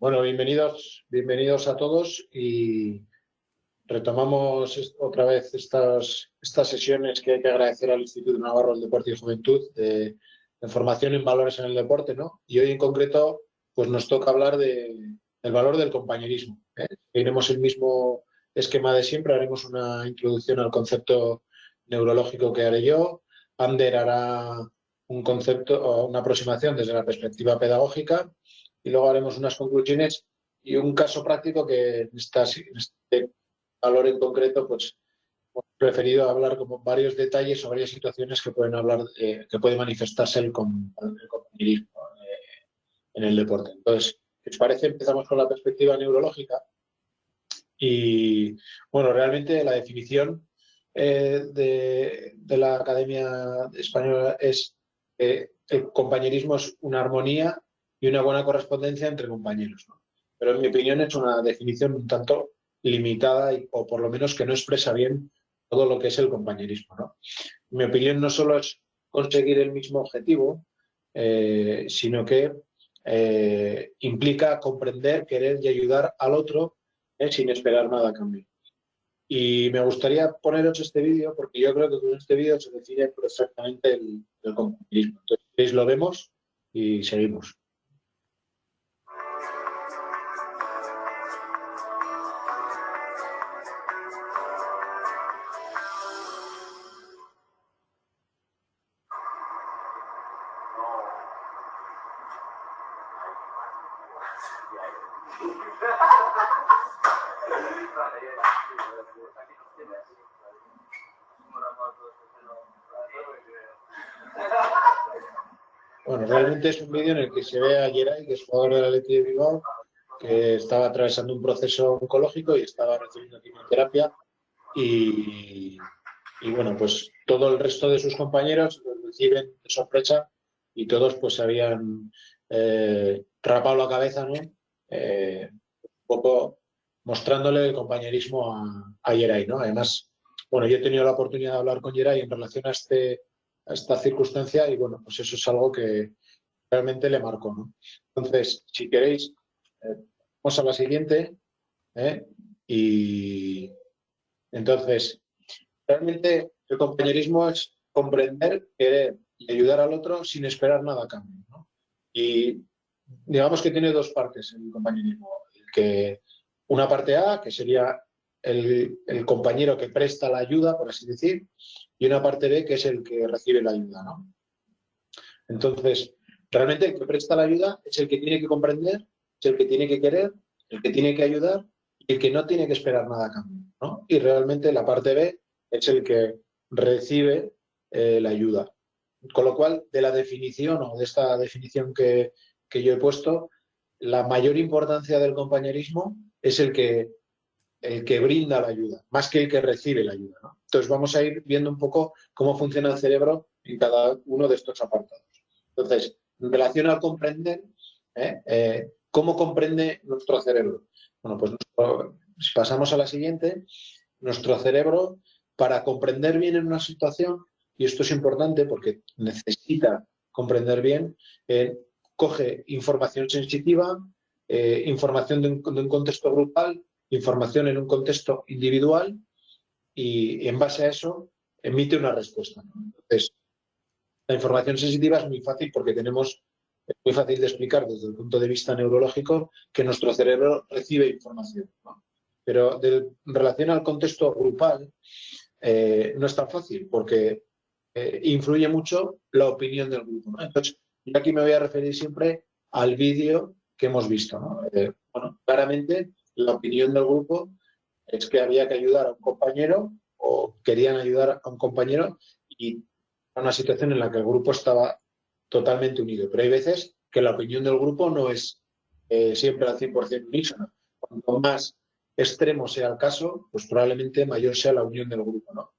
Bueno, bienvenidos, bienvenidos a todos y retomamos otra vez estas, estas sesiones que hay que agradecer al Instituto Navarro del Deporte y Juventud de, formación en valores en el deporte, ¿no? Y hoy en concreto, pues nos toca hablar de, del valor del compañerismo. ¿eh? Iremos el mismo esquema de siempre, haremos una introducción al concepto neurológico que haré yo, Ander hará un concepto una aproximación desde la perspectiva pedagógica y luego haremos unas conclusiones y un caso práctico que en, este valor en concreto pues hemos preferido hablar como varios detalles o varias situaciones que pueden hablar que puede manifestarse el, compañerismo eh, en el deporte. Entonces, ¿qué os parece? Empezamos con la perspectiva neurológica y bueno, realmente la definición eh, de, de, la Academia Española es el compañerismo es una armonía y una buena correspondencia entre compañeros. Pero en mi opinión es una definición un tanto limitada o por lo menos que no expresa bien todo lo que es el compañerismo. ¿no? En mi opinión no solo es conseguir el mismo objetivo, eh, sino que eh, implica comprender, querer y ayudar al otro eh, sin esperar nada a cambio. Y me gustaría poneros este vídeo porque yo creo que con este vídeo se define perfectamente el, el compañerismo. Entonces, lo vemos y seguimos. Realmente es un vídeo en el que se ve a Geray, que es jugador de la Leti de Bilbao, que estaba atravesando un proceso oncológico y estaba recibiendo quimioterapia y, bueno, pues todo el resto de sus compañeros lo reciben de sorpresa y todos pues habían eh, rapado la cabeza, ¿no? Eh, un poco mostrándole el compañerismo a, a ¿no? Además, bueno, yo he tenido la oportunidad de hablar con Geray en relación a este esta circunstancia y bueno, pues eso es algo que realmente le marcó. ¿no? Entonces, si queréis, eh, vamos a la siguiente. ¿eh? Y entonces, realmente el compañerismo es comprender, querer y ayudar al otro sin esperar nada a cambio. Y digamos que tiene dos partes el compañerismo. que, una parte A, que sería el, compañero que presta la ayuda, por así decir, y una parte B, que es el que recibe la ayuda. ¿no? Entonces, realmente el que presta la ayuda es el que tiene que comprender, es el que tiene que querer, el que tiene que ayudar y el que no tiene que esperar nada a cambio. ¿no? Y realmente la parte B es el que recibe eh, la ayuda. Con lo cual, de la definición o de esta definición que, que yo he puesto, la mayor importancia del compañerismo es el que el que brinda la ayuda, más que el que recibe la ayuda. Entonces vamos a ir viendo un poco cómo funciona el cerebro en cada uno de estos apartados. Entonces, en relación al comprender, ¿eh? Eh, ¿cómo comprende nuestro cerebro? Bueno, pues si pasamos a la siguiente, nuestro cerebro, para comprender bien en una situación, y esto es importante porque necesita comprender bien, eh, coge información sensitiva, información de un contexto grupal, información en un contexto individual y, en base a eso emite una respuesta. Entonces, la información sensitiva es muy fácil porque tenemos, es muy fácil de explicar desde el punto de vista neurológico que nuestro cerebro recibe información. Pero en relación al contexto grupal eh, no es tan fácil porque eh, influye mucho la opinión del grupo. Entonces, yo aquí me voy a referir siempre al vídeo que hemos visto. Eh, bueno, claramente la opinión del grupo es que había que ayudar a un compañero o querían ayudar a un compañero y a una situación en la que el grupo estaba totalmente unido. Pero hay veces que la opinión del grupo no es eh, siempre al 100% unísona. Cuanto más extremo sea el caso, pues probablemente mayor sea la unión del grupo. ¿no?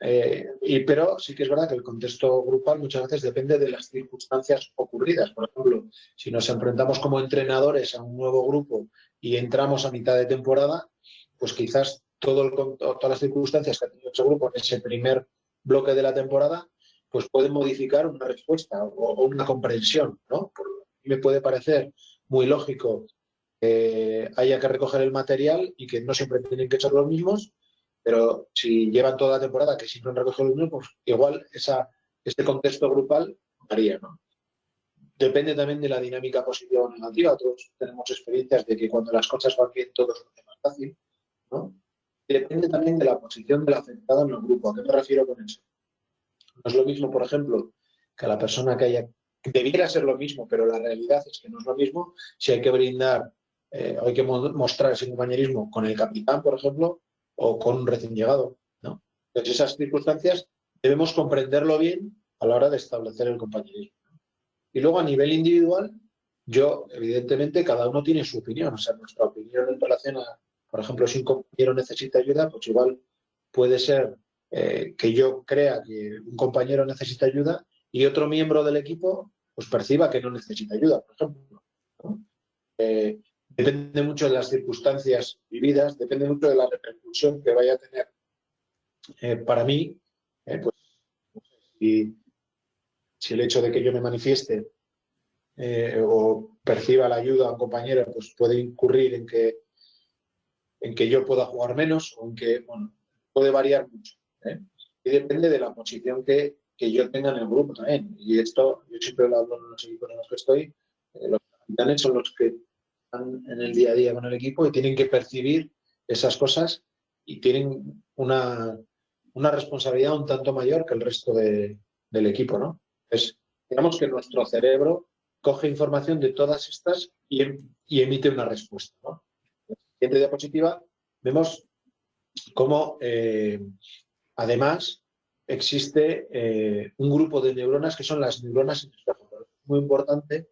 Eh, y, pero sí que es verdad que el contexto grupal muchas veces depende de las circunstancias ocurridas. Por ejemplo, si nos enfrentamos como entrenadores a un nuevo grupo y entramos a mitad de temporada, pues quizás todo todas las circunstancias que ha tenido ese grupo en ese primer bloque de la temporada, pues pueden modificar una respuesta o, una comprensión, ¿no? me puede parecer muy lógico eh, haya que recoger el material y que no siempre tienen que ser los mismos, pero si llevan toda la temporada que siempre han recogido los mismos, pues igual esa, este contexto grupal varía, ¿no? Depende también de la dinámica positiva o negativa. Todos tenemos experiencias de que cuando las cosas van bien todo es más fácil, ¿no? Depende también de la posición del afectado en el grupo. ¿A qué me refiero con eso? No es lo mismo, por ejemplo, que la persona que haya... Debiera ser lo mismo, pero la realidad es que no es lo mismo si hay que brindar eh, hay que mostrar ese compañerismo con el capitán, por ejemplo, o con un recién llegado. ¿no? Entonces, esas circunstancias debemos comprenderlo bien a la hora de establecer el compañerismo. Y luego, a nivel individual, yo, evidentemente, cada uno tiene su opinión. O sea, nuestra opinión en relación a, por ejemplo, si un compañero necesita ayuda, pues igual puede ser eh, que yo crea que un compañero necesita ayuda y otro miembro del equipo pues perciba que no necesita ayuda, por ejemplo. Eh, Depende mucho de las circunstancias vividas, depende mucho de la repercusión que vaya a tener eh, para mí, pues, si, el hecho de que yo me manifieste o perciba la ayuda a un compañero, pues puede incurrir en que, en que yo pueda jugar menos o en que, bueno, puede variar mucho. Y depende de la posición que, que, yo tenga en el grupo también. Y esto, yo siempre lo hablo en los equipos en los que estoy, los capitanes son los que en el día a día con el equipo y tienen que percibir esas cosas y tienen una, una responsabilidad un tanto mayor que el resto de, del equipo, ¿no? Es, digamos que nuestro cerebro coge información de todas estas y, em, y emite una respuesta, ¿no? Siguiente diapositiva vemos cómo, eh, además, existe eh, un grupo de neuronas que son las neuronas espejo. Muy importante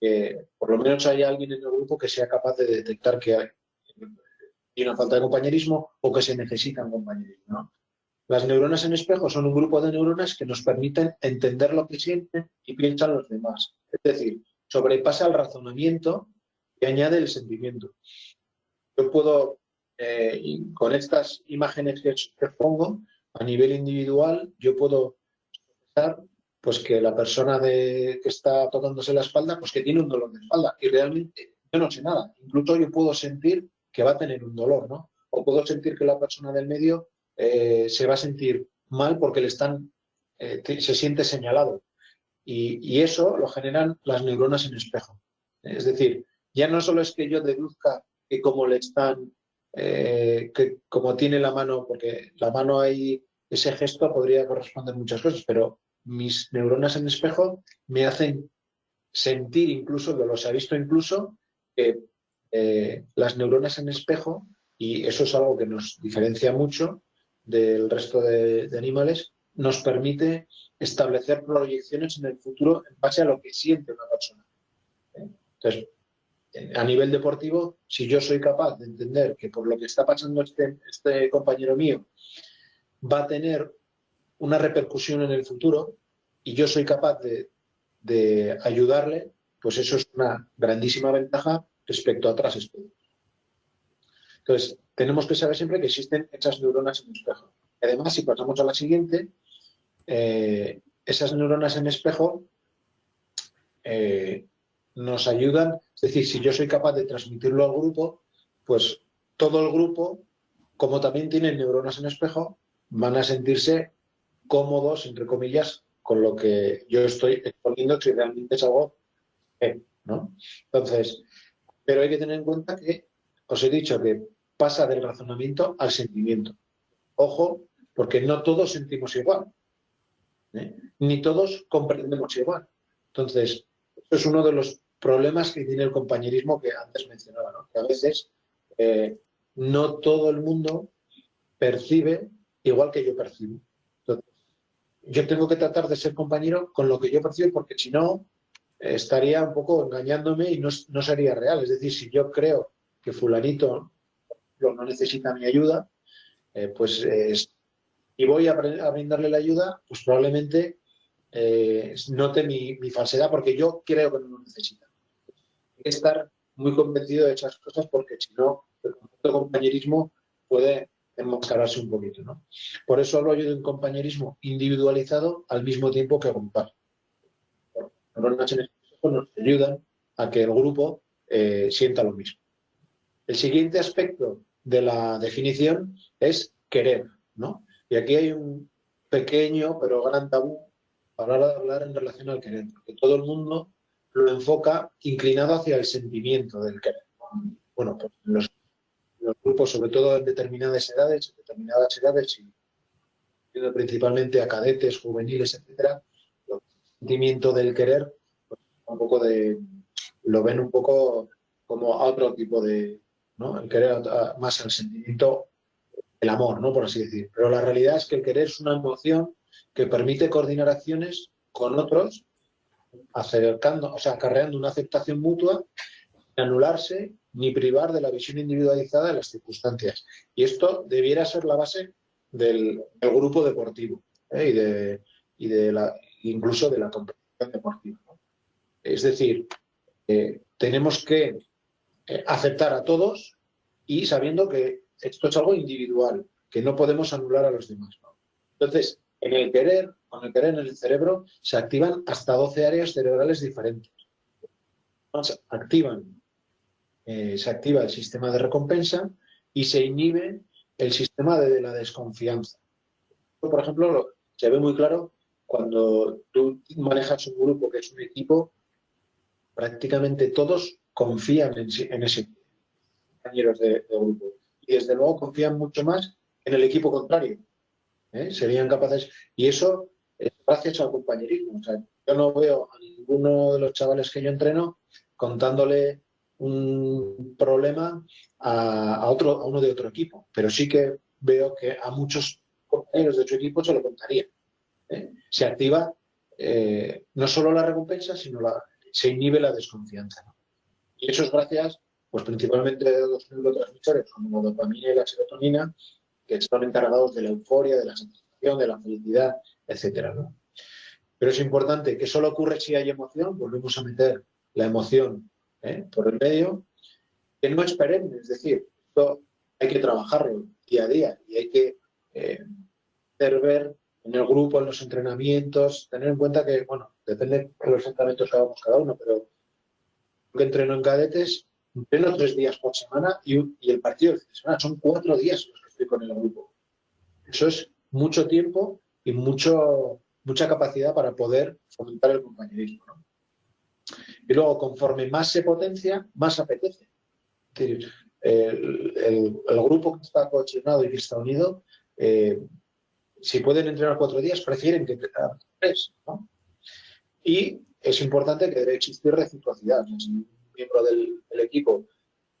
que por lo menos haya alguien en el grupo que sea capaz de detectar que hay una falta de compañerismo o que se necesita un compañerismo. Las neuronas en espejo son un grupo de neuronas que nos permiten entender lo que sienten y piensan los demás. Es decir, sobrepasa el razonamiento y añade el sentimiento. Yo puedo, eh, con estas imágenes que, que pongo, a nivel individual, yo puedo expresar pues que la persona de, que está tocándose la espalda, pues que tiene un dolor de espalda. Y realmente yo no sé nada. Incluso yo puedo sentir que va a tener un dolor, ¿no? O puedo sentir que la persona del medio eh, se va a sentir mal porque le están, eh, se siente señalado. Y, eso lo generan las neuronas en espejo. Es decir, ya no solo es que yo deduzca que como le están, eh, que como tiene la mano, porque la mano ahí, ese gesto podría corresponder muchas cosas, pero mis neuronas en espejo me hacen sentir incluso, lo se ha visto incluso, que eh, las neuronas en espejo, y eso es algo que nos diferencia mucho del resto de, animales, nos permite establecer proyecciones en el futuro en base a lo que siente una persona. ¿eh? Entonces, a nivel deportivo, si yo soy capaz de entender que por lo que está pasando este, este compañero mío va a tener una repercusión en el futuro y yo soy capaz de, ayudarle, pues eso es una grandísima ventaja respecto a otras especies. Entonces, tenemos que saber siempre que existen esas neuronas en espejo. Además, si pasamos a la siguiente, eh, esas neuronas en espejo eh, nos ayudan, es decir, si yo soy capaz de transmitirlo al grupo, pues todo el grupo, como también tienen neuronas en espejo, van a sentirse cómodos, entre comillas, con lo que yo estoy exponiendo si realmente es algo ¿no? Entonces, pero hay que tener en cuenta que os he dicho que pasa del razonamiento al sentimiento. Ojo, porque no todos sentimos igual, ¿eh? ni todos comprendemos igual. Entonces, es uno de los problemas que tiene el compañerismo que antes mencionaba, ¿no? que a veces eh, no todo el mundo percibe igual que yo percibo yo tengo que tratar de ser compañero con lo que yo percibo, porque si no, estaría un poco engañándome y no, sería real. Es decir, si yo creo que fulanito no necesita mi ayuda, eh, pues y voy a, brindarle la ayuda, pues probablemente eh, note mi, falsedad porque yo creo que no lo necesita. Hay que estar muy convencido de esas cosas porque si no, el compañerismo puede enmascararse un poquito. ¿no? Por eso hablo yo de un compañerismo individualizado al mismo tiempo que grupal. Los nos ayudan a que el grupo eh, sienta lo mismo. El siguiente aspecto de la definición es querer, ¿no? Y aquí hay un pequeño pero gran tabú para hablar en relación al querer, porque todo el mundo lo enfoca inclinado hacia el sentimiento del querer. Bueno, pues los, grupos, sobre todo en determinadas edades, en determinadas edades, y principalmente a cadetes, juveniles, etcétera, el sentimiento del querer, pues, un poco de, lo ven un poco como a otro tipo de, ¿no? El querer más al sentimiento, el amor, ¿no? Por así decir. Pero la realidad es que el querer es una emoción que permite coordinar acciones con otros, acercando, o sea, acarreando una aceptación mutua, anularse ni privar de la visión individualizada de las circunstancias. Y esto debiera ser la base del, grupo deportivo ¿eh? y, de, y de la, incluso de la competición deportiva. Es decir, eh, tenemos que eh, aceptar a todos y sabiendo que esto es algo individual, que no podemos anular a los demás. Entonces, en el querer, con el querer en el cerebro, se activan hasta 12 áreas cerebrales diferentes. Activan, eh, se activa el sistema de recompensa y se inhibe el sistema de, la desconfianza. Por ejemplo, se ve muy claro cuando tú manejas un grupo que es un equipo, prácticamente todos confían en, ese compañeros de, grupo. Y desde luego confían mucho más en el equipo contrario. ¿Eh? Serían capaces... Y eso es gracias al compañerismo. yo no veo a ninguno de los chavales que yo entreno contándole un problema a, otro, a uno de otro equipo, pero sí que veo que a muchos compañeros de otro equipo se lo contaría. ¿eh? Se activa eh, no solo la recompensa, sino la, se inhibe la desconfianza. Y eso es gracias, pues principalmente de dos neurotransmisores como la dopamina y la serotonina, que están encargados de la euforia, de la satisfacción, de la felicidad, etcétera. Pero es importante que solo ocurre si hay emoción, volvemos a meter la emoción ¿eh? por el medio, que no es perenne, es decir, esto hay que trabajarlo día a día y hay que eh, hacer ver en el grupo, en los entrenamientos, tener en cuenta que, bueno, depende de los entrenamientos que hagamos cada uno, pero que entreno en cadetes, entreno tres días por semana y, el partido de semana. Son cuatro días los con el grupo. Eso es mucho tiempo y mucho, mucha capacidad para poder fomentar el compañerismo. Y luego, conforme más se potencia, más apetece. el, el, grupo que está cohesionado y que está unido, eh, si pueden entrenar cuatro días, prefieren que entrenar tres. Y es importante que debe existir reciprocidad. Si un miembro del, equipo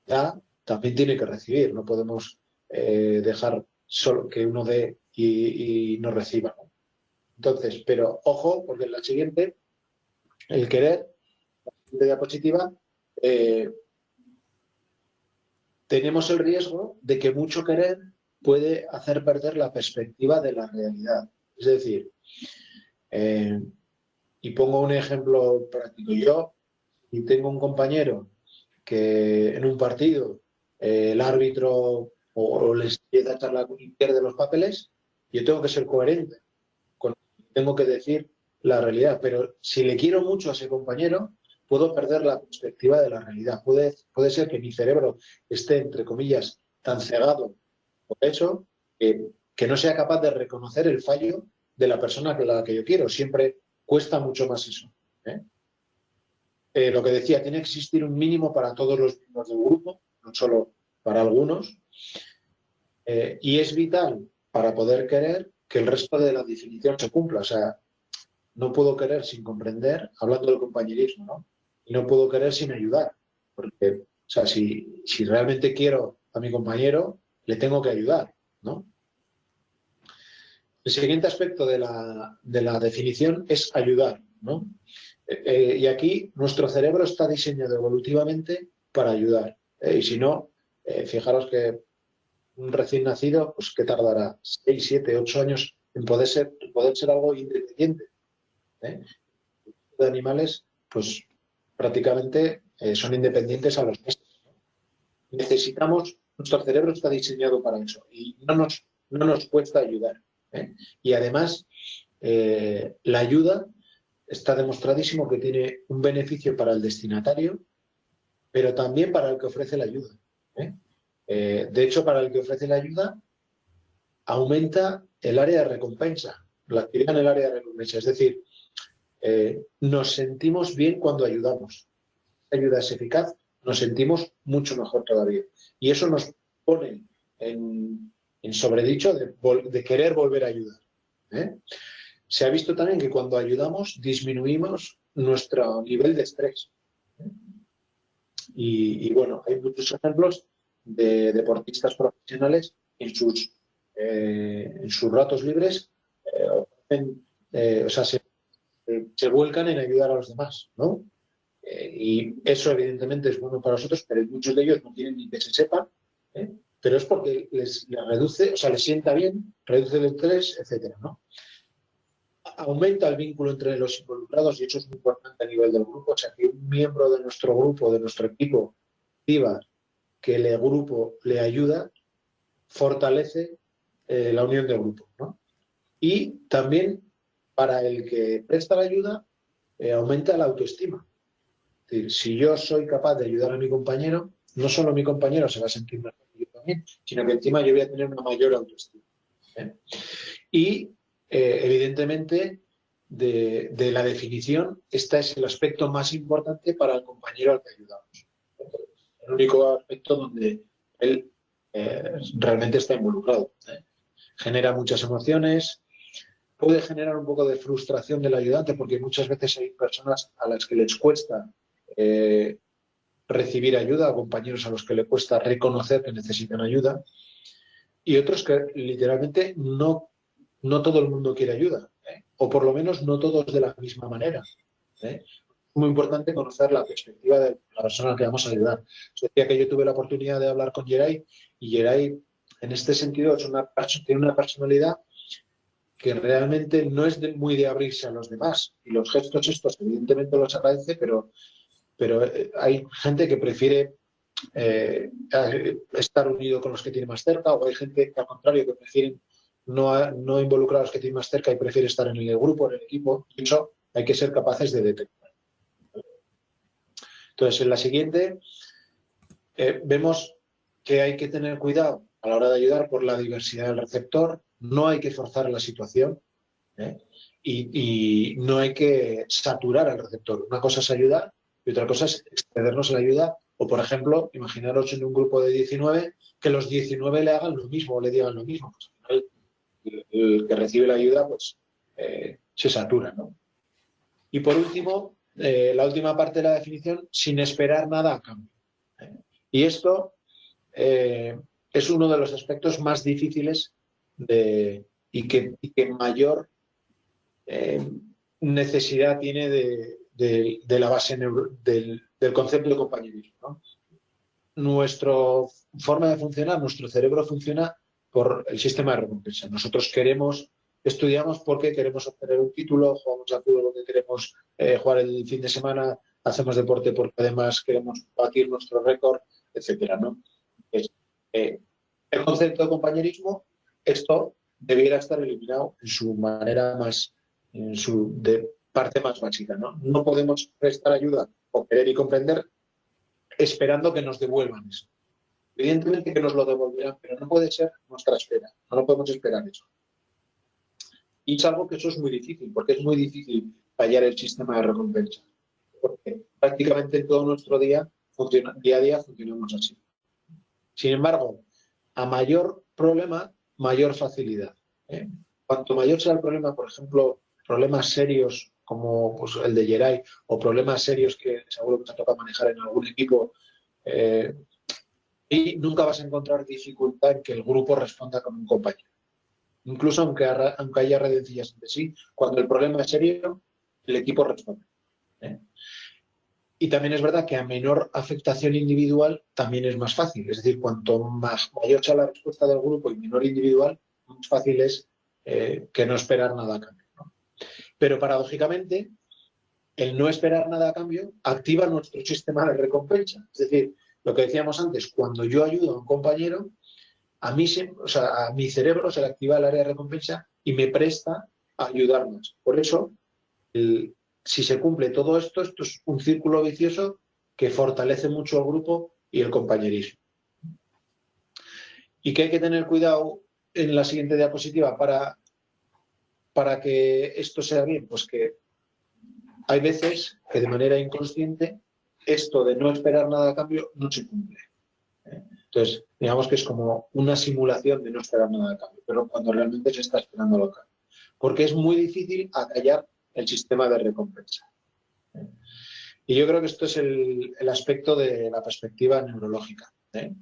da, también tiene que recibir. No podemos eh, dejar solo que uno dé y, no reciba. Entonces, pero ojo, porque en la siguiente, el querer, la siguiente diapositiva, eh, tenemos el riesgo de que mucho querer puede hacer perder la perspectiva de la realidad. Es decir, eh, y pongo un ejemplo práctico. Yo, y tengo un compañero que en un partido eh, el árbitro o, les empieza a charlar y pierde los papeles, yo tengo que ser coherente. tengo que decir la realidad. Pero si le quiero mucho a ese compañero, puedo perder la perspectiva de la realidad. Puede, puede ser que mi cerebro esté, entre comillas, tan cegado por eso que, que no sea capaz de reconocer el fallo de la persona que la que yo quiero. Siempre cuesta mucho más eso. ¿eh? Eh, lo que decía, tiene que existir un mínimo para todos los miembros del grupo, no solo para algunos, eh, y es vital para poder querer que el resto de la definición se cumpla. O sea, no puedo querer sin comprender, hablando del compañerismo, ¿no? Y no puedo querer sin ayudar, porque, o sea, si, si realmente quiero a mi compañero, le tengo que ayudar, ¿no? El siguiente aspecto de la, definición es ayudar. ¿no? Eh, eh, y aquí nuestro cerebro está diseñado evolutivamente para ayudar. y si no, fijaros que un recién nacido, pues que tardará 6, 7, 8 años en poder ser, poder ser algo independiente. De animales, pues prácticamente son independientes a los meses. Necesitamos, nuestro cerebro está diseñado para eso y no nos, no nos cuesta ayudar. ¿eh? Y además, eh, la ayuda está demostradísimo que tiene un beneficio para el destinatario, pero también para el que ofrece la ayuda. ¿eh? Eh, de hecho, para el que ofrece la ayuda, aumenta el área de recompensa, la actividad en el área de recompensa. Es decir, eh, nos sentimos bien cuando ayudamos. La ayuda es eficaz, nos sentimos mucho mejor todavía. Y eso nos pone en, sobredicho de, querer volver a ayudar. Se ha visto también que cuando ayudamos disminuimos nuestro nivel de estrés. Y, bueno, hay muchos ejemplos de deportistas profesionales en sus, eh, en sus ratos libres, eh, eh, o sea, se, vuelcan en ayudar a los demás, ¿no? y eso evidentemente es bueno para nosotros, pero muchos de ellos no tienen ni que se sepan, pero es porque les, les, reduce, o sea, les sienta bien, reduce el estrés, etcétera, ¿no? aumenta el vínculo entre los involucrados y eso es muy importante a nivel del grupo. O sea, que un miembro de nuestro grupo, de nuestro equipo, viva que el grupo le ayuda, fortalece eh, la unión del grupo. Y también para el que presta la ayuda, eh, aumenta la autoestima. Si yo soy capaz de ayudar a mi compañero, no solo mi compañero se va a sentir mejor que yo también, sino que encima yo voy a tener una mayor autoestima. ¿eh? Y evidentemente, de, la definición, este es el aspecto más importante para el compañero al que ayudamos. El único aspecto donde él eh, realmente está involucrado. ¿eh? Genera muchas emociones, puede generar un poco de frustración del ayudante, porque muchas veces hay personas a las que les cuesta recibir ayuda, compañeros a los que le cuesta reconocer que necesitan ayuda, y otros que literalmente no no todo el mundo quiere ayuda, ¿eh? o por lo menos no todos de la misma manera. ¿eh? Muy importante conocer la perspectiva de la persona a la que vamos a ayudar. decía que yo tuve la oportunidad de hablar con Geray y Geray en este sentido es una, tiene una personalidad que realmente no es muy de abrirse a los demás. Y los gestos estos evidentemente los agradece, pero, pero eh, hay gente que prefiere estar unido con los que tiene más cerca o hay gente que al contrario que prefieren no, no involucra a los que tienen más cerca y prefiere estar en el grupo, en el equipo. Eso hay que ser capaces de detectar. Entonces, en la siguiente eh, vemos que hay que tener cuidado a la hora de ayudar por la diversidad del receptor, no hay que forzar la situación ¿eh? y, no hay que saturar al receptor. Una cosa es ayudar y otra cosa es excedernos la ayuda o, por ejemplo, imaginaros en un grupo de 19 que los 19 le hagan lo mismo o le digan lo mismo. Pues, el que recibe la ayuda pues eh, se satura. Y por último, eh, la última parte de la definición, sin esperar nada a cambio. ¿eh? Y esto es uno de los aspectos más difíciles de, y, que, mayor necesidad tiene de, la base del, concepto de compañerismo. Nuestra forma de funcionar, nuestro cerebro funciona por el sistema de recompensa. Nosotros queremos, estudiamos porque queremos obtener un título, jugamos al fútbol porque queremos eh, jugar el fin de semana, hacemos deporte porque además queremos batir nuestro récord, etcétera. Eh, el concepto de compañerismo, esto debiera estar eliminado en su manera más, en su parte más básica, ¿no? No podemos prestar ayuda o querer y comprender esperando que nos devuelvan eso. Evidentemente que nos lo devolverán, pero no puede ser nuestra espera, no lo podemos esperar eso. Y es algo que eso es muy difícil, porque es muy difícil fallar el sistema de recompensa. Porque prácticamente todo nuestro día, día a día funcionamos así. Sin embargo, a mayor problema, mayor facilidad. ¿eh? Cuanto mayor sea el problema, por ejemplo, problemas serios como pues, el de Geray, o problemas serios que seguro que se toca manejar en algún equipo, eh, y nunca vas a encontrar dificultad en que el grupo responda como un compañero. Incluso aunque, aunque haya redencillas entre sí, cuando el problema es serio, el equipo responde. ¿eh? Y también es verdad que a menor afectación individual también es más fácil. Es decir, cuanto más mayor sea la respuesta del grupo y menor individual, más fácil es eh, que no esperar nada a cambio. Pero paradójicamente, el no esperar nada a cambio activa nuestro sistema de recompensa. Es decir, lo que decíamos antes, cuando yo ayudo a un compañero, a mí, o sea, a mi cerebro se le activa el área de recompensa y me presta a ayudar más. Por eso, si se cumple todo esto, esto es un círculo vicioso que fortalece mucho al grupo y el compañerismo. ¿Y que hay que tener cuidado en la siguiente diapositiva para, para que esto sea bien? Pues que hay veces que de manera inconsciente esto de no esperar nada a cambio no se cumple. ¿Eh? Entonces, digamos que es como una simulación de no esperar nada a cambio, pero cuando realmente se está esperando lo cambio. Porque es muy difícil acallar el sistema de recompensa. ¿eh? Y yo creo que esto es el, aspecto de la perspectiva neurológica. ¿eh?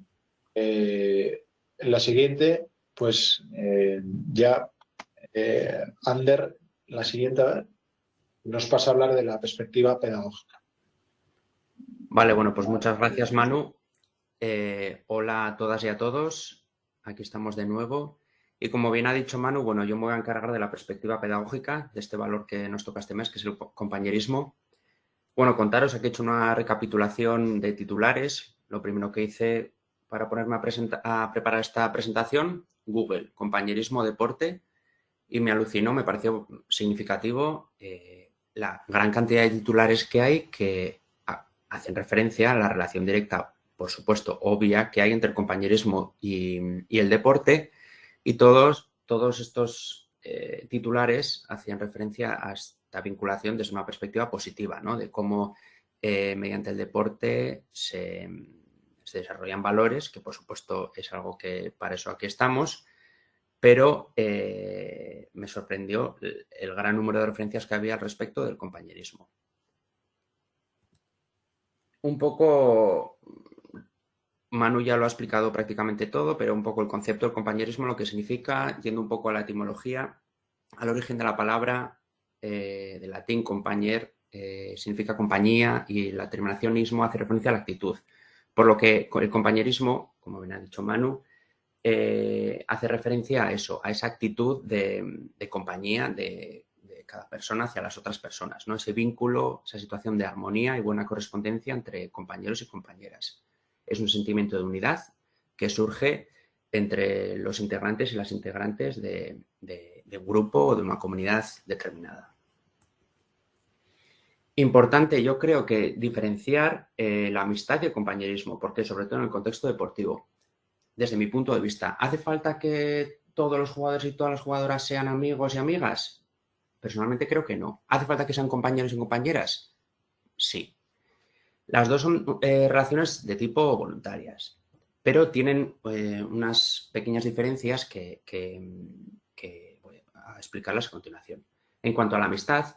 en la siguiente, pues ya Ander, la siguiente, nos pasa a hablar de la perspectiva pedagógica. Vale, bueno, pues muchas gracias Manu. Eh, hola a todas y a todos. Aquí estamos de nuevo. Y como bien ha dicho Manu, bueno, yo me voy a encargar de la perspectiva pedagógica, de este valor que nos toca este mes, que es el compañerismo. Bueno, contaros, aquí he hecho una recapitulación de titulares. Lo primero que hice para ponerme a, preparar esta presentación, Google, compañerismo, deporte, y me alucinó, me pareció significativo eh, la gran cantidad de titulares que hay que hacen referencia a la relación directa, por supuesto, obvia que hay entre el compañerismo y, el deporte y todos, todos estos eh, titulares hacían referencia a esta vinculación desde una perspectiva positiva, ¿no? de cómo eh, mediante el deporte se, desarrollan valores, que por supuesto es algo que para eso aquí estamos, pero eh, me sorprendió el gran número de referencias que había al respecto del compañerismo un poco, Manu ya lo ha explicado prácticamente todo, pero un poco el concepto del compañerismo, lo que significa, yendo un poco a la etimología, al origen de la palabra, eh, de latín compañer, eh, significa compañía y la terminación ismo hace referencia a la actitud. Por lo que el compañerismo, como bien ha dicho Manu, eh, hace referencia a eso, a esa actitud de, de compañía, de cada persona hacia las otras personas, ¿no? Ese vínculo, esa situación de armonía y buena correspondencia entre compañeros y compañeras. Es un sentimiento de unidad que surge entre los integrantes y las integrantes de, un grupo o de una comunidad determinada. Importante, yo creo que diferenciar eh, la amistad y el compañerismo, porque sobre todo en el contexto deportivo, desde mi punto de vista, ¿hace falta que todos los jugadores y todas las jugadoras sean amigos y amigas? Personalmente creo que no. ¿Hace falta que sean compañeros y compañeras? Sí. Las dos son eh, relaciones de tipo voluntarias, pero tienen eh, unas pequeñas diferencias que, voy a explicarlas a continuación. En cuanto a la amistad,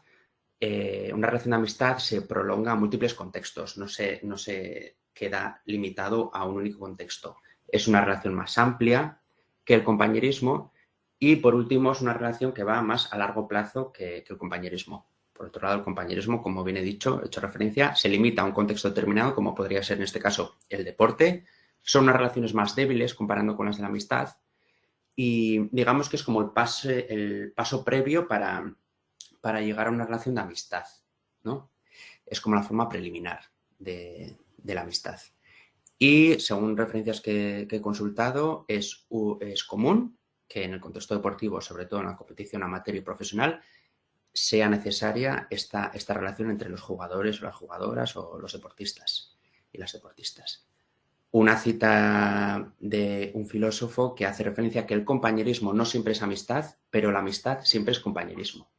eh, una relación de amistad se prolonga a múltiples contextos, no se, no se queda limitado a un único contexto. Es una relación más amplia que el compañerismo y por último, es una relación que va más a largo plazo que, el compañerismo. Por otro lado, el compañerismo, como bien he dicho, he hecho referencia, se limita a un contexto determinado, como podría ser en este caso el deporte. Son unas relaciones más débiles comparando con las de la amistad. Y digamos que es como el, pase, el paso previo para, para llegar a una relación de amistad. ¿no? Es como la forma preliminar de, la amistad. Y según referencias que, que he consultado, es, es común que en el contexto deportivo, sobre todo en la competición amateur y profesional, sea necesaria esta, esta relación entre los jugadores o las jugadoras o los deportistas y las deportistas. Una cita de un filósofo que hace referencia a que el compañerismo no siempre es amistad, pero la amistad siempre es compañerismo.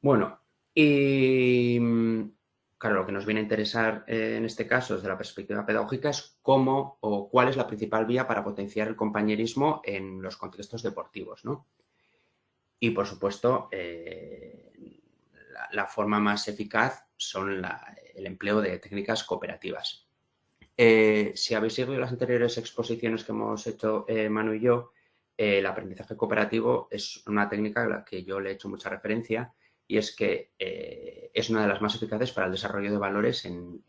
Bueno, y Claro, lo que nos viene a interesar eh, en este caso desde la perspectiva pedagógica es cómo o cuál es la principal vía para potenciar el compañerismo en los contextos deportivos, ¿no? Y, por supuesto, eh, la, forma más eficaz son el empleo de técnicas cooperativas. Eh, si habéis seguido las anteriores exposiciones que hemos hecho Manu y yo, el aprendizaje cooperativo es una técnica a la que yo le he hecho mucha referencia y es que eh, es una de las más eficaces para el desarrollo de valores en,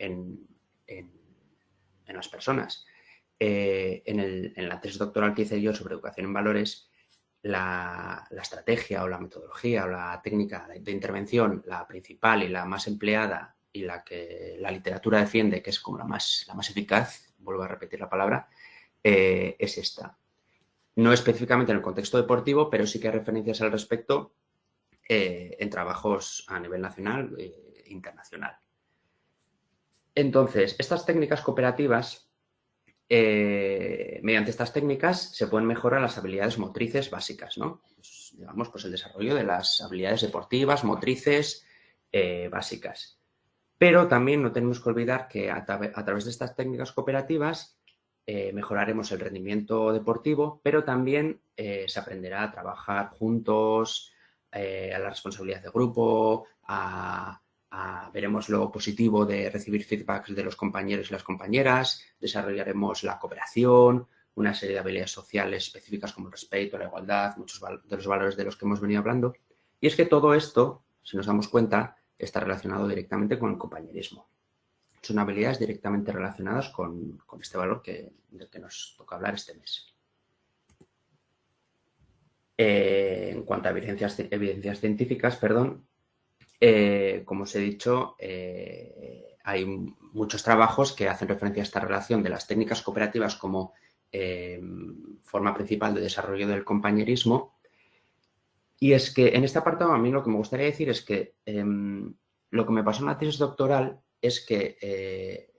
las personas. Eh, en, la tesis doctoral que hice yo sobre educación en valores, la, estrategia o la metodología o la técnica de, intervención, la principal y la más empleada y la que la literatura defiende, que es como la más, la más eficaz, vuelvo a repetir la palabra, eh, es esta. No específicamente en el contexto deportivo, pero sí que hay referencias al respecto eh, en trabajos a nivel nacional e internacional. Entonces, estas técnicas cooperativas eh, mediante estas técnicas se pueden mejorar las habilidades motrices básicas, ¿no? Pues, digamos, pues el desarrollo de las habilidades deportivas, motrices eh, básicas. Pero también no tenemos que olvidar que a, través de estas técnicas cooperativas eh, mejoraremos el rendimiento deportivo, pero también se aprenderá a trabajar juntos, a la responsabilidad de grupo, a veremos lo positivo de recibir feedbacks de los compañeros y las compañeras, desarrollaremos la cooperación, una serie de habilidades sociales específicas como el respeto, la igualdad, muchos de los valores de los que hemos venido hablando. Y es que todo esto, si nos damos cuenta, está relacionado directamente con el compañerismo. Son habilidades directamente relacionadas con, este valor que, del que nos toca hablar este mes. Eh, en cuanto a evidencias, evidencias científicas, perdón, eh, como os he dicho, eh, hay muchos trabajos que hacen referencia a esta relación de las técnicas cooperativas como eh, forma principal de desarrollo del compañerismo. Y es que en este apartado a mí lo que me gustaría decir es que em, lo que me pasó en la tesis doctoral es que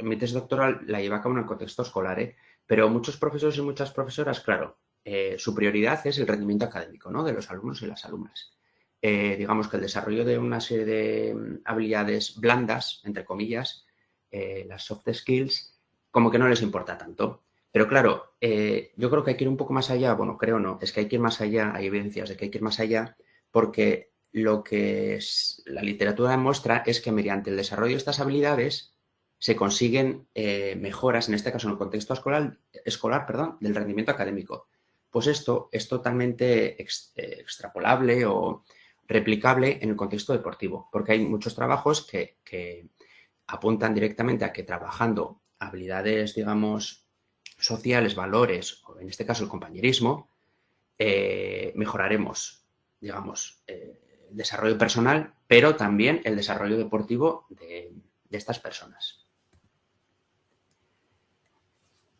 mi tesis doctoral la lleva a cabo en el contexto escolar, pero muchos profesores y muchas profesoras, claro, su prioridad es el rendimiento académico ¿no? de los alumnos y las alumnas. Eh, digamos que el desarrollo de una serie de mm, habilidades blandas, entre comillas, eh, las soft skills, como que no les importa tanto. Pero claro, eh, yo creo que hay que ir un poco más allá, bueno, creo no, es que hay que ir más allá, hay evidencias de que hay que ir más allá, porque lo que la literatura demuestra es que mediante el desarrollo de estas habilidades se consiguen mejoras, en este caso en el contexto escolar, escolar perdón, del rendimiento académico. Pues esto es totalmente extrapolable o replicable en el contexto deportivo, porque hay muchos trabajos que, apuntan directamente a que trabajando habilidades, digamos, sociales, valores, o en este caso el compañerismo, eh, mejoraremos, digamos, eh, el desarrollo personal, pero también el desarrollo deportivo de, estas personas.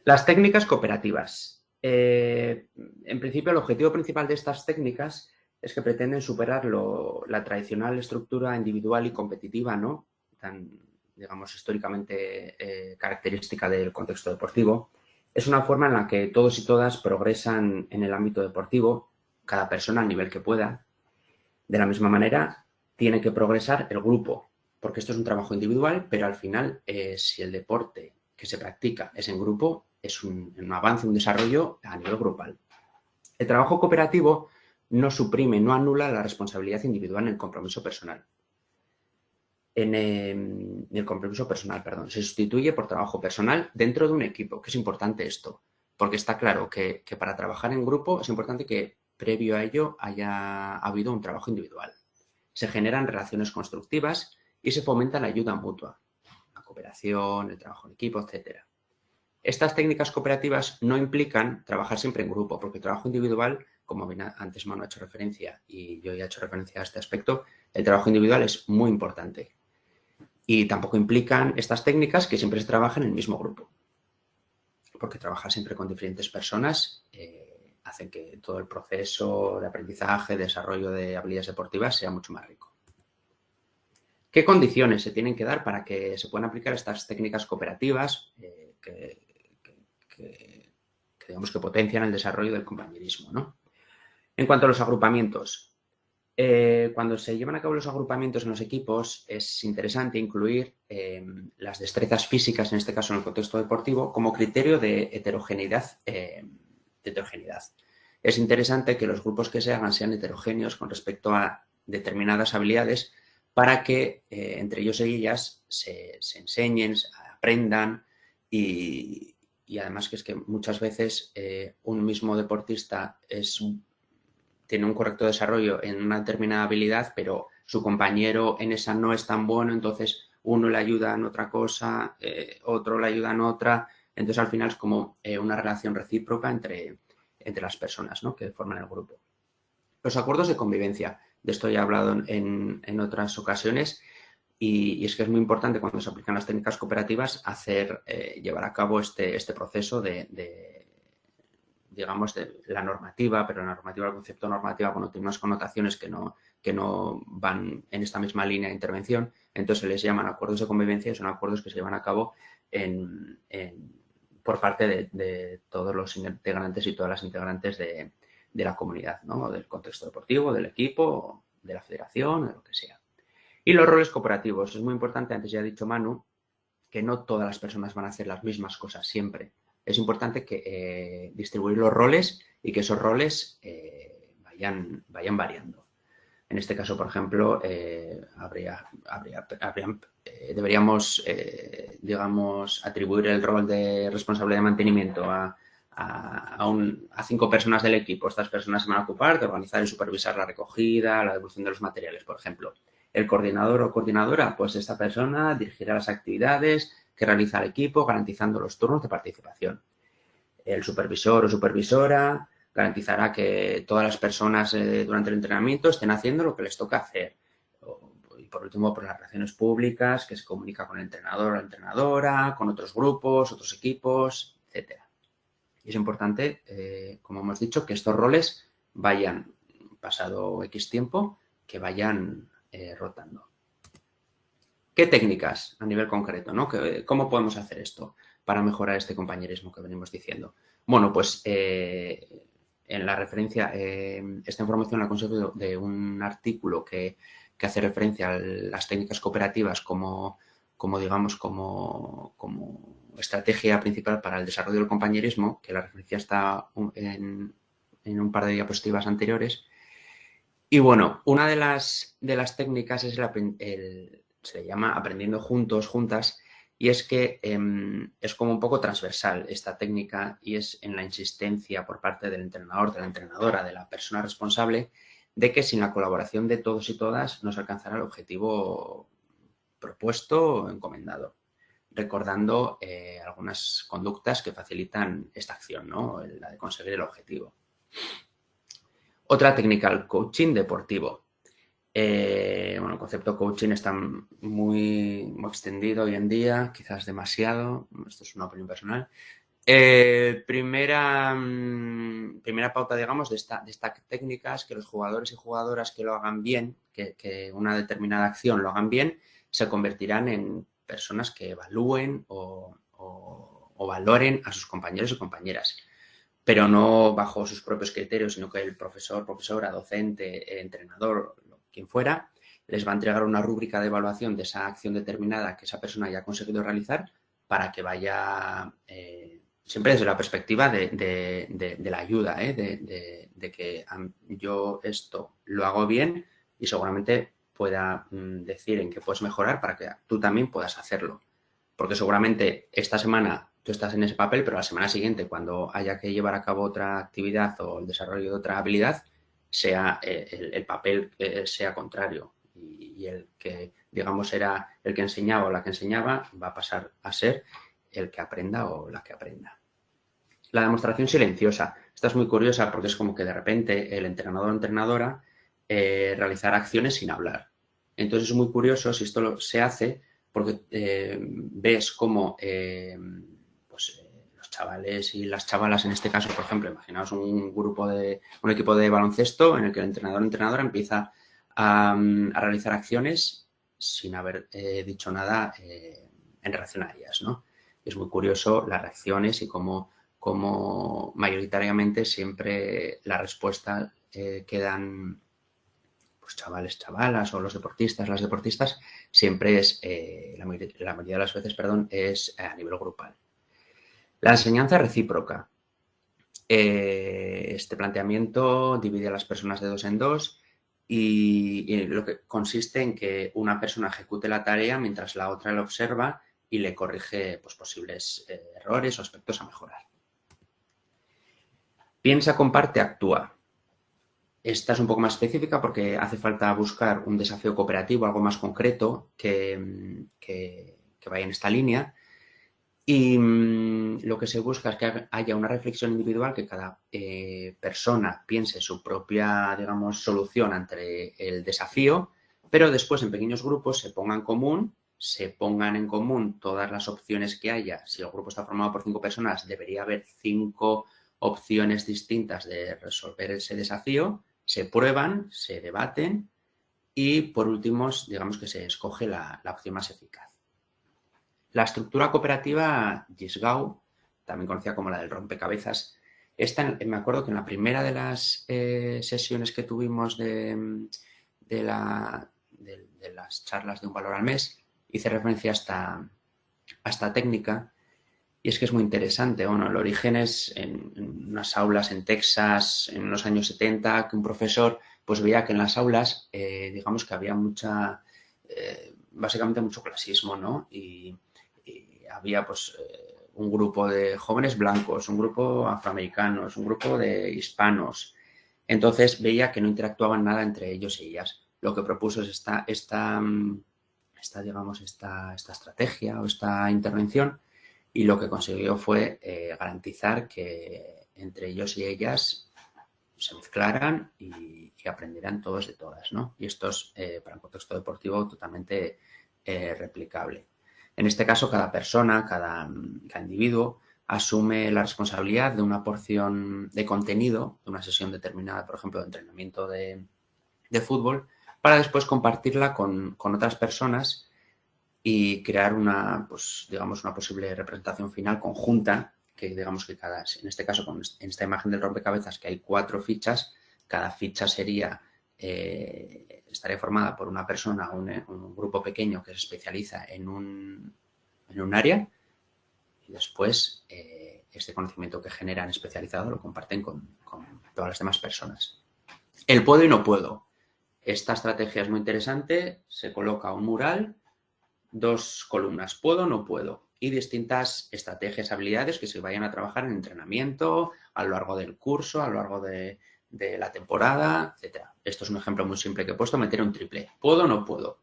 Las técnicas cooperativas. Eh, en principio, el objetivo principal de estas técnicas es que pretenden superar la tradicional estructura individual y competitiva, ¿no? Tan, digamos, históricamente eh, característica del contexto deportivo. Es una forma en la que todos y todas progresan en el ámbito deportivo, cada persona al nivel que pueda. De la misma manera, tiene que progresar el grupo, porque esto es un trabajo individual, pero al final, eh, si el deporte que se practica es en grupo, es un, un avance, un desarrollo a nivel grupal. El trabajo cooperativo no suprime, no anula la responsabilidad individual en el compromiso personal. En, em, el compromiso personal, perdón, se sustituye por trabajo personal dentro de un equipo, que es importante esto, porque está claro que, para trabajar en grupo es importante que previo a ello haya habido un trabajo individual. Se generan relaciones constructivas y se fomenta la ayuda mutua, la cooperación, el trabajo en equipo, etc. Estas técnicas cooperativas no implican trabajar siempre en grupo, porque el trabajo individual como antes Manu ha hecho referencia y yo ya he hecho referencia a este aspecto, el trabajo individual es muy importante. Y tampoco implican estas técnicas que siempre se trabaja en el mismo grupo. Porque trabajar siempre con diferentes personas eh, hace que todo el proceso de aprendizaje, desarrollo de habilidades deportivas sea mucho más rico. ¿Qué condiciones se tienen que dar para que se puedan aplicar estas técnicas cooperativas eh, que, digamos que potencian el desarrollo del compañerismo? ¿no? En cuanto a los agrupamientos, eh, cuando se llevan a cabo los agrupamientos en los equipos es interesante incluir em, las destrezas físicas, en este caso en el contexto deportivo, como criterio de heterogeneidad. Em, heterogeneidad. Es interesante que los grupos que se hagan sean heterogéneos con respecto a determinadas habilidades para que eh, entre ellos y ellas se, enseñen, aprendan y, además que es que muchas veces eh, un mismo deportista es tiene un correcto desarrollo en una determinada habilidad, pero su compañero en esa no es tan bueno, entonces uno le ayuda en otra cosa, eh, otro le ayuda en otra. Entonces, al final es como eh, una relación recíproca entre, entre las personas que forman el grupo. Los acuerdos de convivencia. De esto ya he hablado en, otras ocasiones y, es que es muy importante cuando se aplican las técnicas cooperativas hacer, eh, llevar a cabo este, este proceso de digamos, de la normativa, pero la normativa, el concepto normativa, bueno, tiene unas connotaciones que no, que no van en esta misma línea de intervención, entonces se les llaman acuerdos de convivencia y son acuerdos que se llevan a cabo en, por parte de, todos los integrantes y todas las integrantes de, la comunidad, ¿no? del contexto deportivo, del equipo, de la federación, de lo que sea. Y los roles cooperativos. Es muy importante, antes ya ha dicho Manu, que no todas las personas van a hacer las mismas cosas siempre. Es importante que eh, distribuir los roles y que esos roles eh, vayan, variando. En este caso, por ejemplo, eh, habría, deberíamos, digamos, atribuir el rol de responsable de mantenimiento a, a, cinco personas del equipo. Estas personas se van a ocupar de organizar y supervisar la recogida, la devolución de los materiales, por ejemplo. El coordinador o coordinadora, pues esta persona dirigirá las actividades que realiza el equipo, garantizando los turnos de participación. El supervisor o supervisora garantizará que todas las personas eh, durante el entrenamiento estén haciendo lo que les toca hacer. y por último, por las relaciones públicas, que se comunica con el entrenador o la entrenadora, con otros grupos, otros equipos, etcétera. Y es importante, eh, como hemos dicho, que estos roles vayan, pasado X tiempo, que vayan eh, rotando. ¿Qué técnicas a nivel concreto? ¿no? ¿Cómo podemos hacer esto para mejorar este compañerismo que venimos diciendo? Bueno, pues eh, en la referencia, esta información la conseguido de un artículo que, que, hace referencia a las técnicas cooperativas como, como digamos, como, como estrategia principal para el desarrollo del compañerismo, que la referencia está en, un par de diapositivas anteriores. Y bueno, una de las, de las técnicas es el, se llama aprendiendo juntos, juntas, y es que em, es como un poco transversal esta técnica y es en la insistencia por parte del entrenador, de la entrenadora, de la persona responsable, de que sin la colaboración de todos y todas no se alcanzará el objetivo propuesto o encomendado recordando eh, algunas conductas que facilitan esta acción, ¿no? la de conseguir el objetivo. Otra técnica, el coaching deportivo. Eh, bueno, el concepto coaching está muy, extendido hoy en día, quizás demasiado, esto es una opinión personal. Eh, primera, mm, primera pauta, digamos, de esta, de técnica es que los jugadores y jugadoras que lo hagan bien, que una determinada acción lo hagan bien, se convertirán en personas que evalúen o, valoren a sus compañeros y compañeras, pero no bajo sus propios criterios, sino que el profesor, profesora, docente, entrenador, quien fuera, les va a entregar una rúbrica de evaluación de esa acción determinada que esa persona haya conseguido realizar para que vaya, eh, siempre desde la perspectiva de, la ayuda, ¿eh? de, que yo esto lo hago bien y seguramente pueda mm, decir en qué puedes mejorar para que tú también puedas hacerlo. Porque seguramente esta semana tú estás en ese papel, pero la semana siguiente, cuando haya que llevar a cabo otra actividad o el desarrollo de otra habilidad, sea eh, el, papel sea contrario y, el que, digamos, era el que enseñaba o la que enseñaba va a pasar a ser el que aprenda o la que aprenda. La demostración silenciosa. Esta es muy curiosa porque es como que de repente el entrenador o entrenadora eh, realizar acciones sin hablar. Entonces es muy curioso si esto se hace porque eh, ves cómo eh, pues, chavales y las chavalas, en este caso, por ejemplo, imaginaos un grupo de, un equipo de baloncesto en el que el entrenador entrenadora empieza a, realizar acciones sin haber dicho nada en relación a ellas, ¿no? Es muy curioso las reacciones y cómo, cómo mayoritariamente siempre la respuesta quedan pues chavales, chavalas o los deportistas, las deportistas, siempre es, eh, la, mayoría, de las veces, perdón, es a nivel grupal. La enseñanza recíproca. Eh, este planteamiento divide a las personas de dos en dos y, lo que consiste en que una persona ejecute la tarea mientras la otra la observa y le corrige pues, posibles eh, errores o aspectos a mejorar. Piensa, comparte, actúa. Esta es un poco más específica porque hace falta buscar un desafío cooperativo, algo más concreto que, vaya en esta línea. Y mm, lo que se busca es que haya una reflexión individual, que cada eh, persona piense su propia, digamos, solución ante el desafío, pero después en pequeños grupos se pongan en común, se pongan en común todas las opciones que haya. Si el grupo está formado por cinco personas, debería haber cinco opciones distintas de resolver ese desafío se prueban, se debaten y por último, digamos que se escoge la, opción más eficaz. La estructura cooperativa Gisgau también conocida como la del rompecabezas. Esta, me acuerdo que en la primera de las eh, sesiones que tuvimos de, de, las charlas de un valor al mes, hice referencia a esta, técnica y es que es muy interesante. Bueno, el origen es en, unas aulas en Texas en los años 70, que un profesor pues veía que en las aulas, eh, digamos que había mucha, eh, básicamente mucho clasismo, ¿no? Había pues eh, un grupo de jóvenes blancos, un grupo afroamericanos, un grupo de hispanos. Entonces veía que no interactuaban nada entre ellos y ellas. Lo que propuso es esta, esta, esta digamos, esta, esta estrategia o esta intervención y lo que consiguió fue eh, garantizar que entre ellos y ellas se mezclaran y, aprendieran todos de todas, ¿no? Y esto es, eh, para un contexto deportivo, totalmente replicable. En este caso, cada persona, cada, individuo, asume la responsabilidad de una porción de contenido, de una sesión determinada, por ejemplo, de entrenamiento de, fútbol, para después compartirla con, con otras personas y crear una, pues, digamos, una posible representación final conjunta, que digamos que cada, en este caso, en esta imagen del rompecabezas, que hay cuatro fichas, cada ficha sería, eh, estaría formada por una persona o un, grupo pequeño que se especializa en un, en un área y después eh, este conocimiento que generan especializado lo comparten con, con todas las demás personas. El puedo y no puedo. Esta estrategia es muy interesante, se coloca un mural dos columnas, puedo, no puedo, y distintas estrategias, habilidades que se vayan a trabajar en entrenamiento, a lo largo del curso, a lo largo de, la temporada, etc. Esto es un ejemplo muy simple que he puesto, meter un triple. ¿Puedo o no puedo?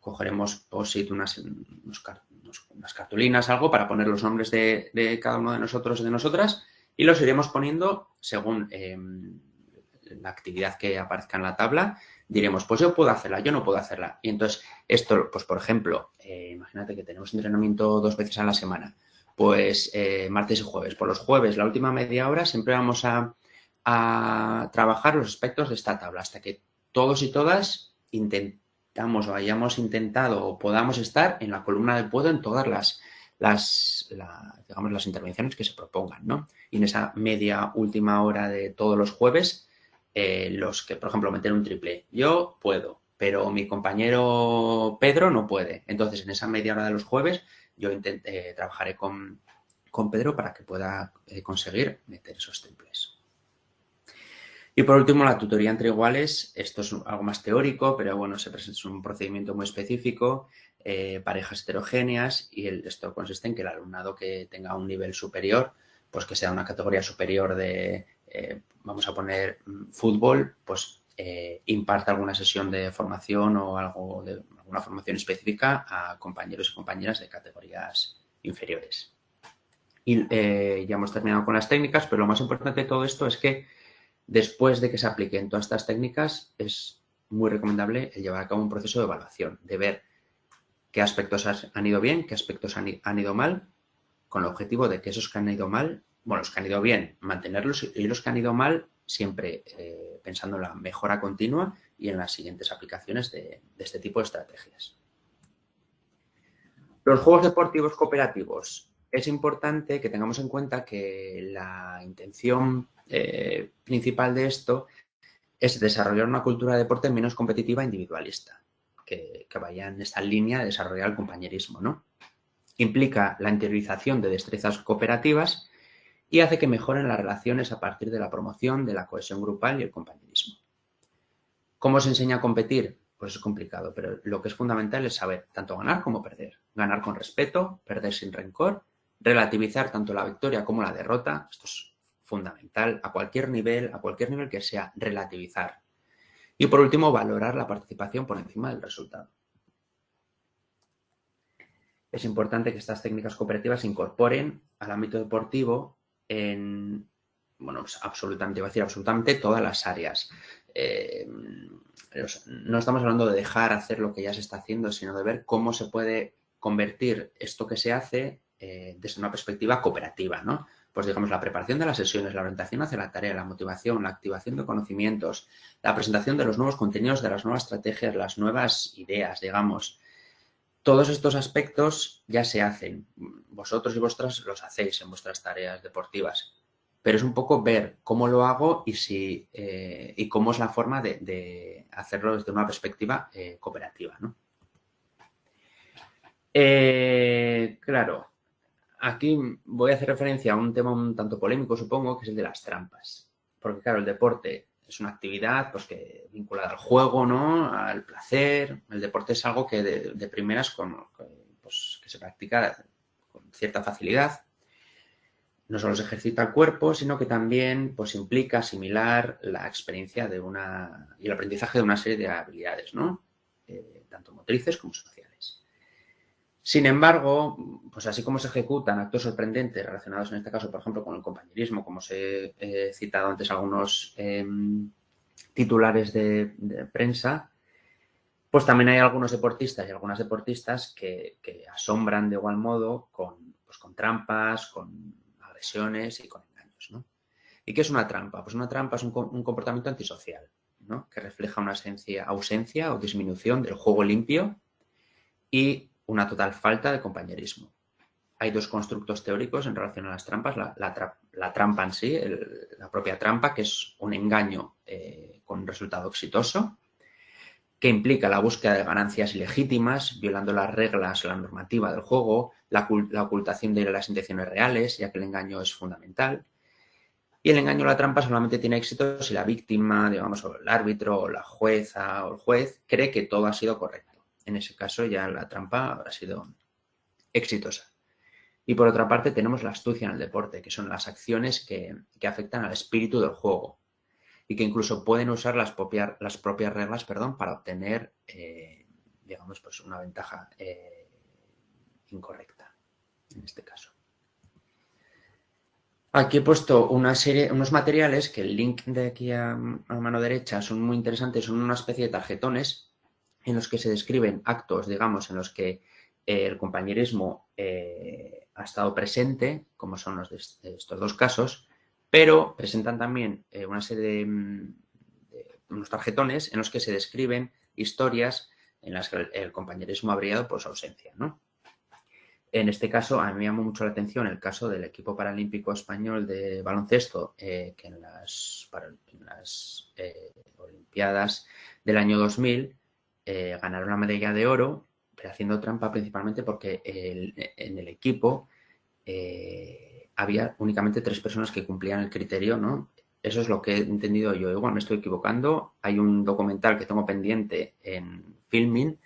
Cogeremos posit, unas, unas cartulinas, algo, para poner los nombres de, cada uno de nosotros y de nosotras, y los iremos poniendo según em, la actividad que aparezca en la tabla diremos, pues yo puedo hacerla, yo no puedo hacerla. Y entonces, esto, pues por ejemplo, eh, imagínate que tenemos entrenamiento dos veces a la semana, pues eh, martes y jueves. Por los jueves, la última media hora, siempre vamos a, trabajar los aspectos de esta tabla hasta que todos y todas intentamos o hayamos intentado o podamos estar en la columna del puedo en todas las, las, digamos, las intervenciones que se propongan, ¿no? Y en esa media última hora de todos los jueves eh, los que, por ejemplo, meter un triple. Yo puedo, pero mi compañero Pedro no puede. Entonces, en esa media hora de los jueves, yo intenté, eh, trabajaré con, Pedro para que pueda eh, conseguir meter esos triples. Y por último, la tutoría entre iguales. Esto es algo más teórico, pero bueno, se presenta, es un procedimiento muy específico, parejas heterogéneas, y esto consiste en que el alumnado que tenga un nivel superior, pues que sea una categoría superior de eh, vamos a poner mm, fútbol, pues eh, imparte alguna sesión de formación o algo de alguna formación específica a compañeros y compañeras de categorías inferiores. Y eh, ya hemos terminado con las técnicas, pero lo más importante de todo esto es que después de que se apliquen todas estas técnicas, es muy recomendable el llevar a cabo un proceso de evaluación, de ver qué aspectos han ido bien, qué aspectos han ido mal, con el objetivo de que esos que han ido mal bueno, los que han ido bien, mantenerlos y los que han ido mal, siempre eh, pensando en la mejora continua y en las siguientes aplicaciones de, este tipo de estrategias. Los juegos deportivos cooperativos. Es importante que tengamos en cuenta que la intención eh, principal de esto es desarrollar una cultura de deporte menos competitiva e individualista, que, que, vaya en esta línea de desarrollar el compañerismo. ¿no? Implica la interiorización de destrezas cooperativas y hace que mejoren las relaciones a partir de la promoción de la cohesión grupal y el compañerismo. ¿Cómo se enseña a competir? Pues es complicado, pero lo que es fundamental es saber tanto ganar como perder. Ganar con respeto, perder sin rencor, relativizar tanto la victoria como la derrota. Esto es fundamental a cualquier nivel, a cualquier nivel que sea, relativizar. Y por último, valorar la participación por encima del resultado. Es importante que estas técnicas cooperativas se incorporen al ámbito deportivo en, bueno, pues absolutamente, iba a decir absolutamente todas las áreas. Eh, no estamos hablando de dejar hacer lo que ya se está haciendo, sino de ver cómo se puede convertir esto que se hace eh, desde una perspectiva cooperativa, ¿no? Pues digamos, la preparación de las sesiones, la orientación hacia la tarea, la motivación, la activación de conocimientos, la presentación de los nuevos contenidos, de las nuevas estrategias, las nuevas ideas, digamos. Todos estos aspectos ya se hacen vosotros y vosotras los hacéis en vuestras tareas deportivas. Pero es un poco ver cómo lo hago y, si, eh, y cómo es la forma de, hacerlo desde una perspectiva eh, cooperativa. ¿no? claro, aquí voy a hacer referencia a un tema un tanto polémico, supongo, que es el de las trampas. Porque, claro, el deporte es una actividad pues, que vinculada al juego, ¿no? Al placer. El deporte es algo que de, primeras pues, que se practica con cierta facilidad. No solo se ejercita el cuerpo, sino que también pues, implica asimilar la experiencia de una y el aprendizaje de una serie de habilidades, ¿no? Eh, tanto motrices como sociales. Sin embargo, pues así como se ejecutan actos sorprendentes relacionados en este caso, por ejemplo, con el compañerismo, como os he citado antes algunos em, titulares de prensa, pues también hay algunos deportistas y algunas deportistas que, asombran de igual modo con, pues con trampas, con agresiones y con engaños. ¿no? ¿Y qué es una trampa? Pues una trampa es un, comportamiento antisocial, ¿no? que refleja una ausencia o disminución del juego limpio y una total falta de compañerismo. Hay dos constructos teóricos en relación a las trampas. La, trampa en sí, la propia trampa, que es un engaño eh, con resultado exitoso, que implica la búsqueda de ganancias ilegítimas, violando las reglas la normativa del juego, la, ocultación de las intenciones reales, ya que el engaño es fundamental. Y el engaño o la trampa solamente tiene éxito si la víctima, digamos, o el árbitro, o la jueza o el juez cree que todo ha sido correcto. En ese caso ya la trampa habrá sido exitosa. Y por otra parte tenemos la astucia en el deporte, que son las acciones que afectan al espíritu del juego, y que incluso pueden usar las, propias, las propias reglas perdón, para obtener, eh, digamos, pues una ventaja eh, incorrecta, en este caso. Aquí he puesto una serie, unos materiales que el link de aquí a, mano derecha son muy interesantes, son una especie de tarjetones en los que se describen actos, digamos, en los que eh, el compañerismo ha estado presente, como son estos dos casos, pero presentan también eh, una serie mm, de, unos tarjetones en los que se describen historias en las que el, compañerismo ha brillado por su ausencia. En este caso, a mí me llamó mucho la atención el caso del equipo paralímpico español de baloncesto, eh, que en las, eh, Olimpiadas del año 2000 ganaron la medalla de oro, pero haciendo trampa principalmente porque en el equipo había únicamente tres personas que cumplían el criterio, ¿no? Eso es lo que he entendido yo. Igual me estoy equivocando. Hay un documental que tengo pendiente en Filming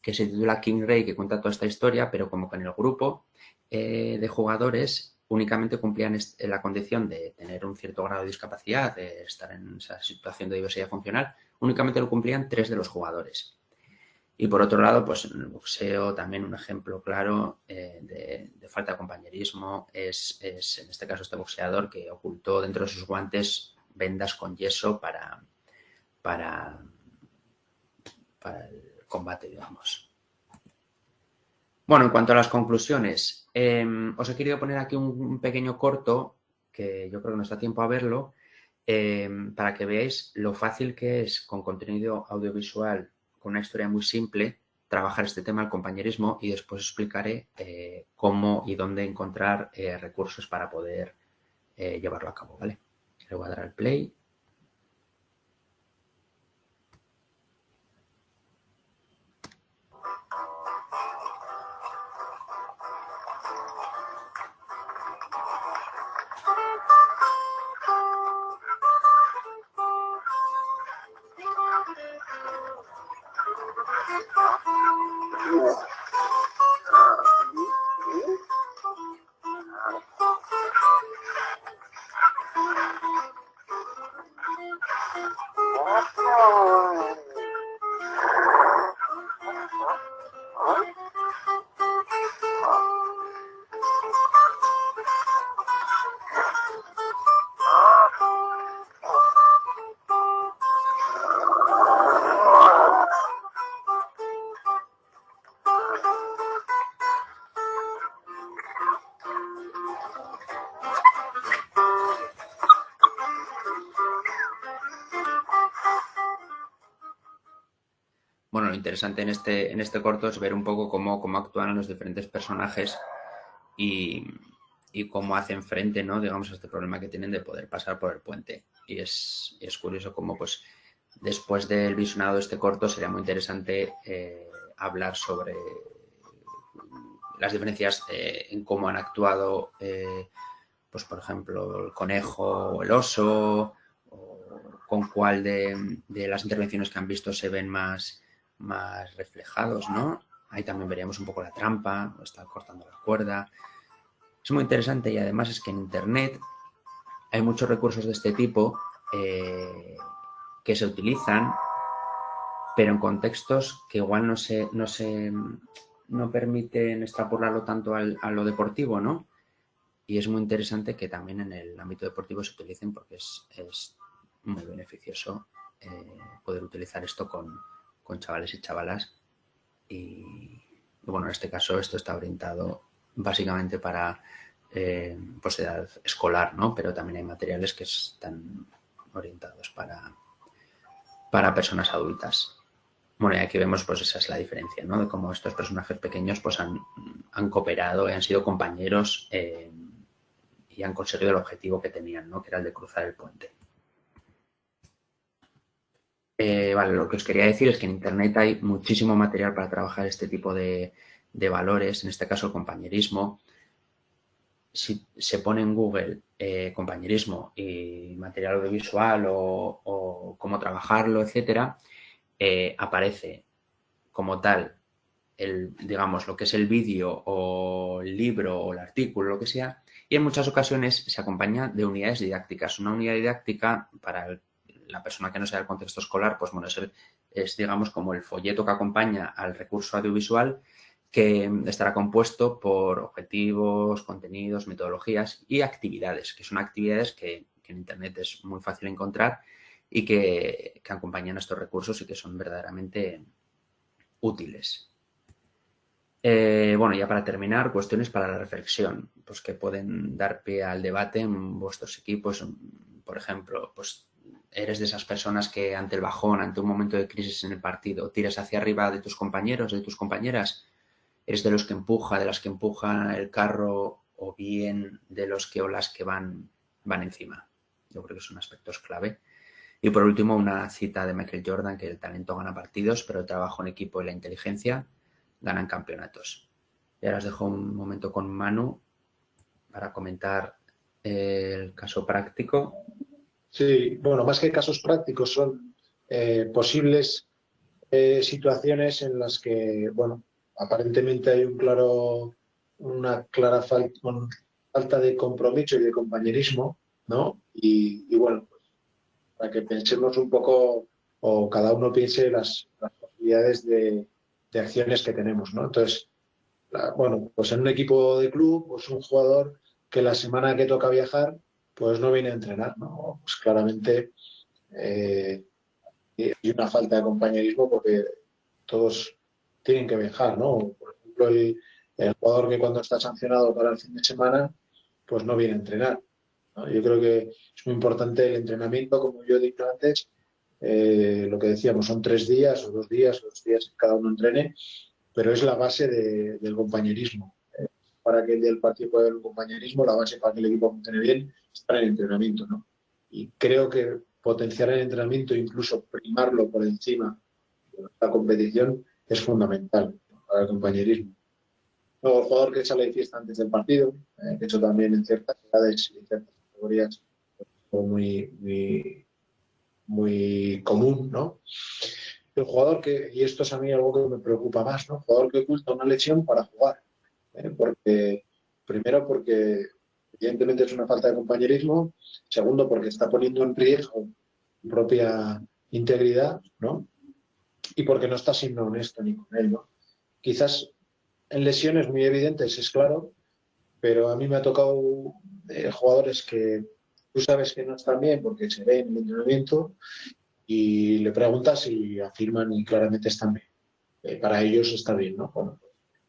que se titula King Ray, que cuenta toda esta historia, pero como que en el grupo eh, de jugadores únicamente cumplían la condición de tener un cierto grado de discapacidad, de estar en esa situación de diversidad funcional, únicamente lo cumplían tres de los jugadores. Y por otro lado, pues en el boxeo también un ejemplo claro eh, de, falta de compañerismo es, en este caso este boxeador que ocultó dentro de sus guantes vendas con yeso para, para, para el combate, digamos. Bueno, en cuanto a las conclusiones, em, os he querido poner aquí un, pequeño corto, que yo creo que no está tiempo a verlo, em, para que veáis lo fácil que es con contenido audiovisual una historia muy simple, trabajar este tema, el compañerismo, y después explicaré eh, cómo y dónde encontrar eh, recursos para poder eh, llevarlo a cabo, ¿vale? Le voy a dar al play. Interesante en este, en este corto es ver un poco cómo, cómo actúan los diferentes personajes y, cómo hacen frente, ¿no? digamos, a este problema que tienen de poder pasar por el puente. Y es, es curioso cómo, pues, después del visionado de este corto, sería muy interesante eh, hablar sobre las diferencias eh, en cómo han actuado, eh, pues por ejemplo, el conejo o el oso, con cuál de, las intervenciones que han visto se ven más, más reflejados, ¿no? Ahí también veríamos un poco la trampa, o cortando la cuerda. Es muy interesante y además es que en Internet hay muchos recursos de este tipo eh, que se utilizan, pero en contextos que igual no se, no se, no permiten extrapolarlo tanto a lo deportivo, ¿no? Y es muy interesante que también en el ámbito deportivo se utilicen porque es, muy beneficioso eh, poder utilizar esto con, chavales y chavalas. Y, bueno, en este caso esto está orientado básicamente para eh, pues escolar, ¿no? Pero también hay materiales que están orientados para, para personas adultas. Bueno, y aquí vemos, pues esa es la diferencia, ¿no? De cómo estos personajes pequeños, pues han, cooperado y han sido compañeros eh, y han conseguido el objetivo que tenían, ¿no? Que era el de cruzar el puente. Eh, vale, lo que os quería decir es que en Internet hay muchísimo material para trabajar este tipo de, valores, en este caso el compañerismo. Si se pone en Google eh, compañerismo y material audiovisual o, cómo trabajarlo, etcétera, eh, aparece como tal, el, digamos, lo que es el vídeo o el libro o el artículo, lo que sea, y en muchas ocasiones se acompaña de unidades didácticas. Una unidad didáctica para la persona que no sea del contexto escolar, pues bueno, es, digamos como el folleto que acompaña al recurso audiovisual que estará compuesto por objetivos, contenidos, metodologías y actividades, que son actividades que en Internet es muy fácil encontrar y que, acompañan a estos recursos y que son verdaderamente útiles. Eh, bueno, ya para terminar, cuestiones para la reflexión, pues que pueden dar pie al debate en vuestros equipos. Por ejemplo, pues eres de esas personas que ante el bajón, ante un momento de crisis en el partido, tiras hacia arriba de tus compañeros, de tus compañeras. Eres de los que empuja, de las que empujan el carro o bien de los que o las que van, van encima. Yo creo que son aspectos clave. Y por último, una cita de Michael Jordan, que el talento gana partidos, pero el trabajo en equipo y la inteligencia ganan campeonatos. Y ahora os dejo un momento con Manu para comentar el caso práctico. Sí, bueno, más que casos prácticos, son eh, posibles eh, situaciones en las que, bueno, aparentemente hay un claro, una clara falta de compromiso y de compañerismo, ¿no? Y, y bueno, para que pensemos un poco o cada uno piense las, posibilidades de, acciones que tenemos, ¿no? Entonces, bueno, pues en un equipo de club, pues un jugador que la semana que toca viajar, pues no viene a entrenar, ¿no? Pues claramente eh, hay una falta de compañerismo porque todos tienen que viajar, ¿no? Por ejemplo, el, jugador que cuando está sancionado para el fin de semana, pues no viene a entrenar. Yo creo que es muy importante el entrenamiento, como yo he dicho antes, eh, lo que decíamos, son tres días o dos días, dos días que cada uno entrene, pero es la base del compañerismo. ¿eh? Para que el del partido pueda haber un compañerismo, la base para que el equipo funcione bien está en entrenamiento. ¿no? Y creo que potenciar el entrenamiento, incluso primarlo por encima de la competición, es fundamental para el compañerismo. Luego, el jugador que sale de fiesta antes del partido, eh, eso también en ciertas edades y ciertas categorías muy, muy, muy común, ¿no? El jugador que, y esto es a mí algo que me preocupa más, ¿no? El jugador que oculta una lesión para jugar. ¿eh? Porque, primero, porque evidentemente es una falta de compañerismo. Segundo, porque está poniendo en riesgo su propia integridad, ¿no? Y porque no está siendo honesto ni con él, ¿no? Quizás en lesiones muy evidentes, es claro, pero a mí me ha tocado eh, jugadores que tú sabes que no están bien porque se ven en el entrenamiento y le preguntas y afirman y claramente están bien. Eh, para ellos está bien, ¿no?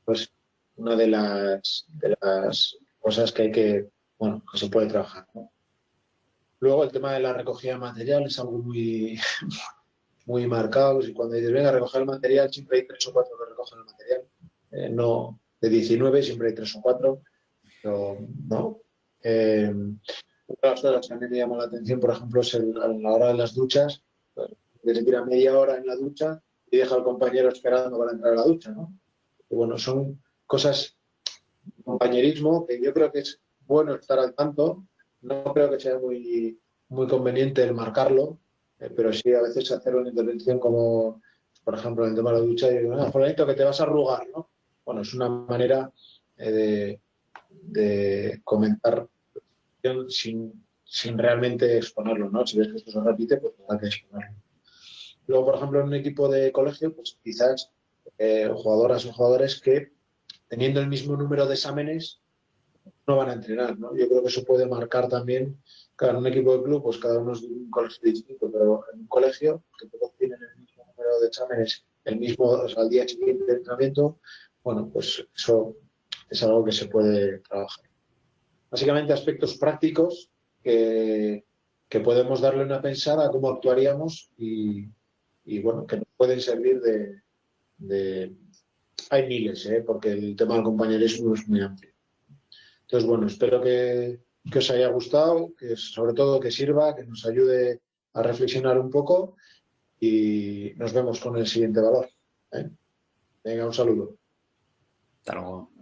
Pues una de las, de las cosas que hay que, bueno, que se puede trabajar, Luego el tema de la recogida de material es algo muy, muy marcado. Y cuando dices, venga, recoger el material, siempre hay tres o cuatro que recogen el material. Eh, no, de 19 siempre hay tres o cuatro pero no. Eh, otras cosas que a mí me llaman la atención, por ejemplo, es el, a la hora de las duchas, pues, que se tira media hora en la ducha y deja al compañero esperando para entrar a la ducha, ¿no? Y bueno, son cosas, compañerismo, que yo creo que es bueno estar al tanto, no creo que sea muy, muy conveniente el marcarlo, eh, pero sí a veces hacer una intervención como, por ejemplo, en el tema de la ducha, y digo, ah, que te vas a arrugar, ¿no? Bueno, es una manera eh, de, comentar sin, sin, realmente exponerlo, ¿no? Si ves que esto se repite, pues hay que exponerlo. Luego, por ejemplo, en un equipo de colegio, pues quizás eh, jugadoras o jugadores que teniendo el mismo número de exámenes no van a entrenar, ¿no? Yo creo que eso puede marcar también, claro, un equipo de club, pues cada uno es de un colegio distinto, pero en un colegio, que todos tienen el mismo número de exámenes, el mismo, al día siguiente de entrenamiento, bueno, pues eso es algo que se puede trabajar. Básicamente aspectos prácticos que, que podemos darle una pensada a cómo actuaríamos y, y bueno, que nos pueden servir de... Hay miles, ¿eh? porque el tema del compañerismo es muy amplio. Entonces, bueno, espero que, os haya gustado, que sobre todo que sirva, que nos ayude a reflexionar un poco y nos vemos con el siguiente valor. ¿eh? Venga, un saludo. Hasta luego.